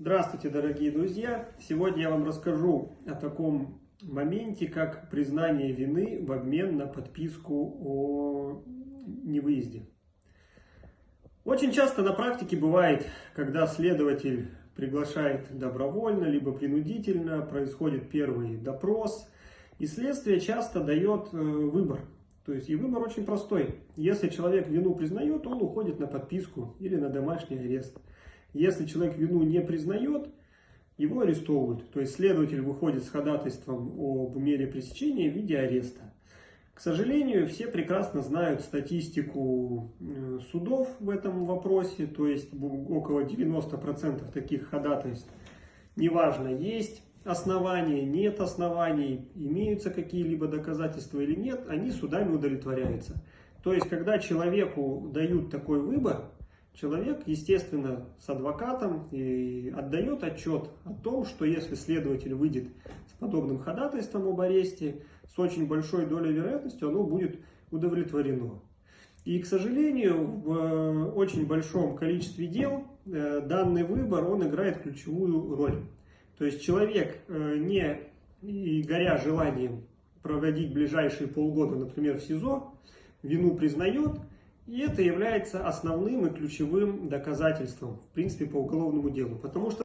Здравствуйте, дорогие друзья! Сегодня я вам расскажу о таком моменте, как признание вины в обмен на подписку о невыезде. Очень часто на практике бывает, когда следователь приглашает добровольно, либо принудительно, происходит первый допрос, и следствие часто дает э, выбор. То есть и выбор очень простой. Если человек вину признает, он уходит на подписку или на домашний арест. Если человек вину не признает, его арестовывают. То есть следователь выходит с ходатайством об мере пресечения в виде ареста. К сожалению, все прекрасно знают статистику э, судов в этом вопросе, то есть около 90% таких ходатайств, неважно, есть основания, нет оснований, имеются какие-либо доказательства или нет, они судами удовлетворяются. То есть, когда человеку дают такой выбор, человек, естественно, с адвокатом и отдает отчет о том, что если следователь выйдет с подобным ходатайством об аресте, с очень большой долей вероятности оно будет удовлетворено. И, к сожалению, в э, очень большом количестве дел э, данный выбор, он играет ключевую роль. То есть человек, э, не горя желанием проводить ближайшие полгода, например, в СИЗО, вину признает, и это является основным и ключевым доказательством, в принципе, по уголовному делу. Потому что